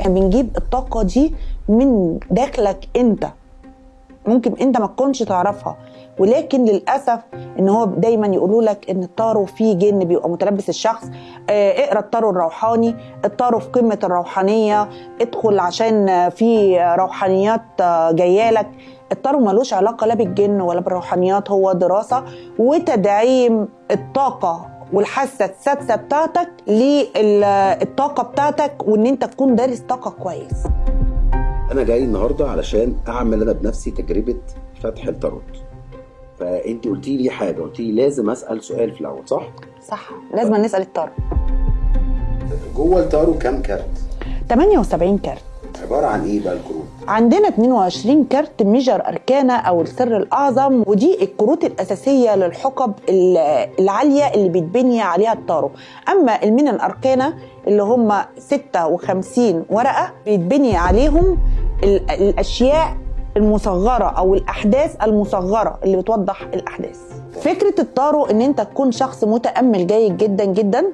إحنا بنجيب الطاقة دي من داخلك أنت. ممكن أنت ما تكونش تعرفها. ولكن للأسف إن هو دايما يقولوا لك إن الطارو فيه جن بيبقى متلبس الشخص. آه اقرأ الطارو الروحاني. الطارو في قمة الروحانية. ادخل عشان في روحانيات آه جاية لك. الطارو ملوش علاقة لا بالجن ولا بالروحانيات. هو دراسة وتدعيم الطاقة. والحاسة السادسه بتاعتك للطاقة بتاعتك وإن أنت تكون دارس طاقة كويس. أنا جاي النهارده علشان أعمل أنا بنفسي تجربة فتح التاروت. فانت قلتي لي حاجة قلتي لي لازم أسأل سؤال في الأول صح؟ صح. لازم نسأل التارو جوه التارو كام كارت؟ 78 كارت. عبارة عن إيه بقى الكروت؟ عندنا 22 كارت major arcana أو السر الأعظم ودي الكروت الأساسية للحقب العالية اللي بيتبني عليها التارو أما ال minor arcana اللي هم 56 ورقة بيتبني عليهم الأشياء المصغرة أو الأحداث المصغرة اللي بتوضح الأحداث. فكرة التارو إن أنت تكون شخص متأمل جيد جدا جدا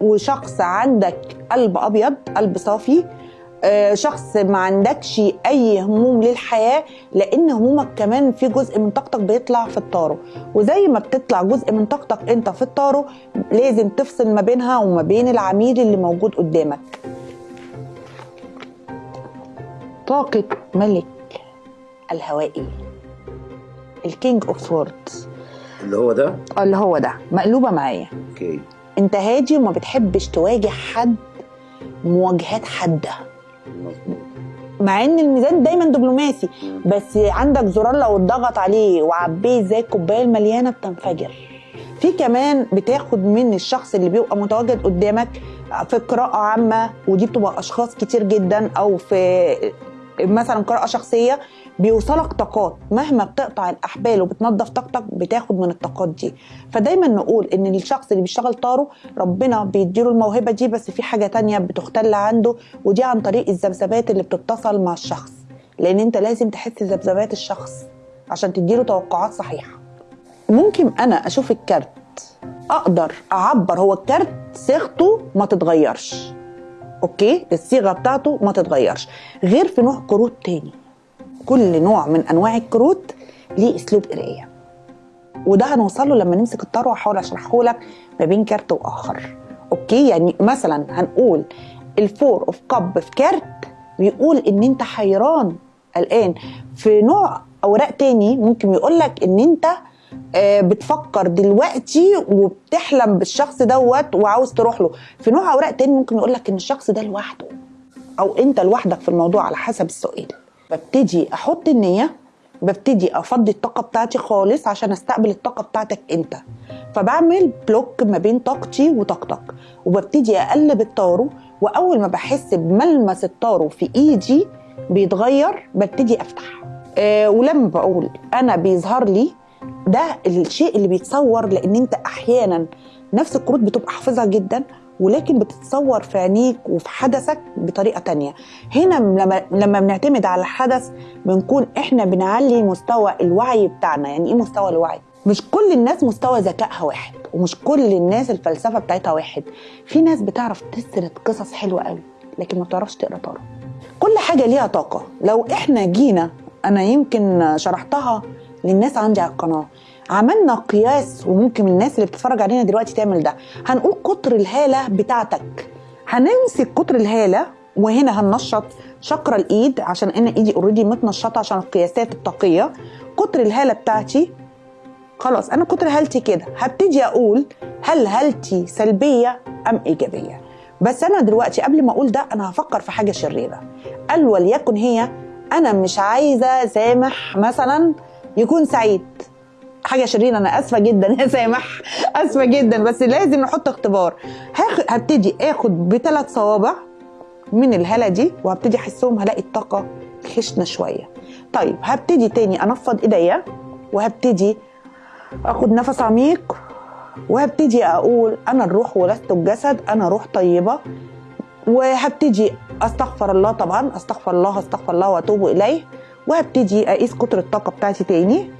وشخص عندك قلب أبيض قلب صافي شخص ما عندكش أي هموم للحياة لأن همومك كمان في جزء من طاقتك بيطلع في الطارو. وزي ما بتطلع جزء من طاقتك أنت في الطارو لازم تفصل ما بينها وما بين العميل اللي موجود قدامك. طاقة ملك الهوائي ال King of Swords اللي هو ده؟ اللي هو ده. مقلوبة معايا. okay. أنت هادي وما بتحبش تواجه حد مواجهات حادة. مع إن الميزان دايما دبلوماسي بس عندك زرار لو اتضغط عليه وعبيه زي الكوباية المليانة بتنفجر. في كمان بتاخد من الشخص اللي بيبقى متواجد قدامك في قراءة عامة ودي بتبقى أشخاص كتير جدا أو في مثلا قراءة شخصية بيوصلك طاقات. مهما بتقطع الأحبال وبتنظف طاقتك بتاخد من الطاقات دي. فدايما نقول إن الشخص اللي بيشتغل طارو ربنا بيديله الموهبة دي بس في حاجة تانية بتختل عنده ودي عن طريق الذبذبات اللي بتتصل مع الشخص. لأن أنت لازم تحس ذبذبات الشخص عشان تديله توقعات صحيحة. ممكن أنا أشوف الكارت أقدر أعبر هو الكارت صيغته ما تتغيرش. okay؟ الصيغة بتاعته ما تتغيرش. غير في نوع كروت تاني. كل نوع من أنواع الكروت ليه أسلوب قراية. وده هنوصل له لما نمسك الطار وأحاول أشرحه لك ما بين كارت وآخر. okay؟ يعني مثلا هنقول ال Four of Cups في كارت بيقول إن أنت حيران الان في نوع أوراق تاني ممكن يقول لك إن أنت بتفكر دلوقتي وبتحلم بالشخص دوت وعاوز تروح له. في نوع أوراق تاني ممكن يقول لك إن الشخص ده لوحده. أو أنت لوحدك في الموضوع على حسب السؤال. ببتدي أحط النية ببتدي أفضي الطاقة بتاعتي خالص عشان أستقبل الطاقة بتاعتك انت فبعمل بلوك ما بين طاقتي وطاقتك وببتدي أقلب الطارو وأول ما بحس بملمس الطارو في إيدي بيتغير ببتدي أفتح. أه ولما بقول أنا بيظهر لي ده الشيء اللي بيتصور لأن أنت أحيانا نفس الكروت بتبقى حافظها جدا ولكن بتتصور في عينيك وفي حدثك بطريقة تانية. هنا لما لما بنعتمد على الحدث بنكون إحنا بنعلي مستوى الوعي بتاعنا. يعني إيه مستوى الوعي؟ مش كل الناس مستوى ذكائها واحد ومش كل الناس الفلسفة بتاعتها واحد. في ناس بتعرف تسرد قصص حلوة قوي لكن ما بتعرفش تقرأ طارق. كل حاجة ليها طاقة. لو إحنا جينا أنا يمكن شرحتها للناس عندي على القناة. عملنا قياس وممكن الناس اللي بتتفرج علينا دلوقتي تعمل ده. هنقول قطر الهالة بتاعتك. هنمسك قطر الهالة وهنا هننشط شكر الإيد عشان أنا إيدي اوريدي متنشطة عشان القياسات الطاقية. قطر الهالة بتاعتي. خلاص أنا قطر هالتي كده. هبتدي أقول هل هالتي سلبية أم إيجابية. بس أنا دلوقتي قبل ما أقول ده أنا هفكر في حاجة شريرة. قال وليكن هي أنا مش عايزة سامح مثلا يكون سعيد. حاجة شريره أنا آسفة جدا يا سامح. آسفة جدا بس لازم نحط اختبار. هبتدي آخد بثلاث صوابع من الهاله دي وهبتدي أحسهم هلاقي الطاقة خشنة شوية. طيب هبتدي تاني أنفض إيديا وهبتدي آخد نفس عميق وهبتدي أقول أنا الروح ولست الجسد أنا روح طيبة. وهبتدي أستغفر الله طبعا أستغفر الله أستغفر الله وأتوب إليه. وهبتدي أقيس قطر الطاقة بتاعتي تاني.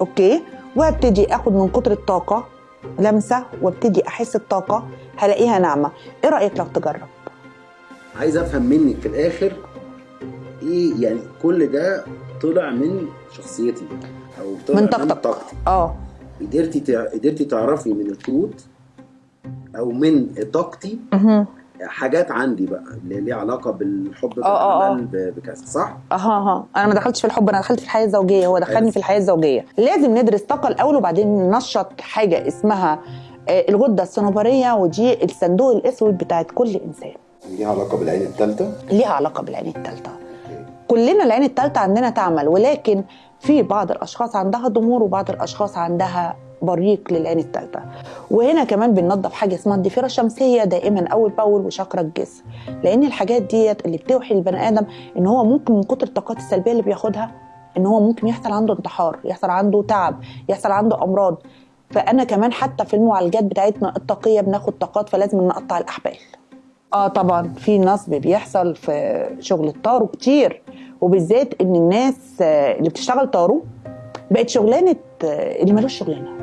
أوكي. وهبتدي أخد من قطر الطاقه لمسة وابتدي أحس الطاقه هلاقيها ناعمة إيه رأيك لو تجرب عايز أفهم منك في الآخر إيه يعني كل ده طلع من شخصيتي أو طلع من طاقتك. طاقتي آه قدرتي. قدرتي تعرفي من الكروت أو من طاقتي. حاجات عندي بقى اللي ليها علاقة بالحب آه، آه، بالعمل ب- بكذا صح؟ أها أها أنا ما دخلتش في الحب أنا دخلت في الحياة الزوجية هو دخلني. في الحياة الزوجية. لازم ندرس طاقة الأول وبعدين ننشط حاجة اسمها آه، الغدة الصنوبريه ودي الصندوق الأسود بتاعت كل إنسان. ليها علاقة بالعين الثالثه ليها علاقة بالعين الثالثه كلنا العين الثالثه عندنا تعمل ولكن في بعض الأشخاص عندها ضمور وبعض الأشخاص عندها بريق للعين الثالثه وهنا كمان بننظف حاجة اسمها الضفيرة الشمسية دائما أول بأول وشاكرا الجسم. لأن الحاجات ديت اللي بتوحي للبني آدم إن هو ممكن من كتر الطاقات السلبية اللي بياخدها إن هو ممكن يحصل عنده انتحار يحصل عنده تعب يحصل عنده أمراض. فأنا كمان حتى في المعالجات بتاعتنا الطاقية بناخد طاقات فلازم نقطع الأحبال. آه طبعا في نصب بيحصل في شغل الطارو كتير وبالذات إن الناس اللي بتشتغل طارو بقت شغلانة آه، اللي ملوش شغلانة.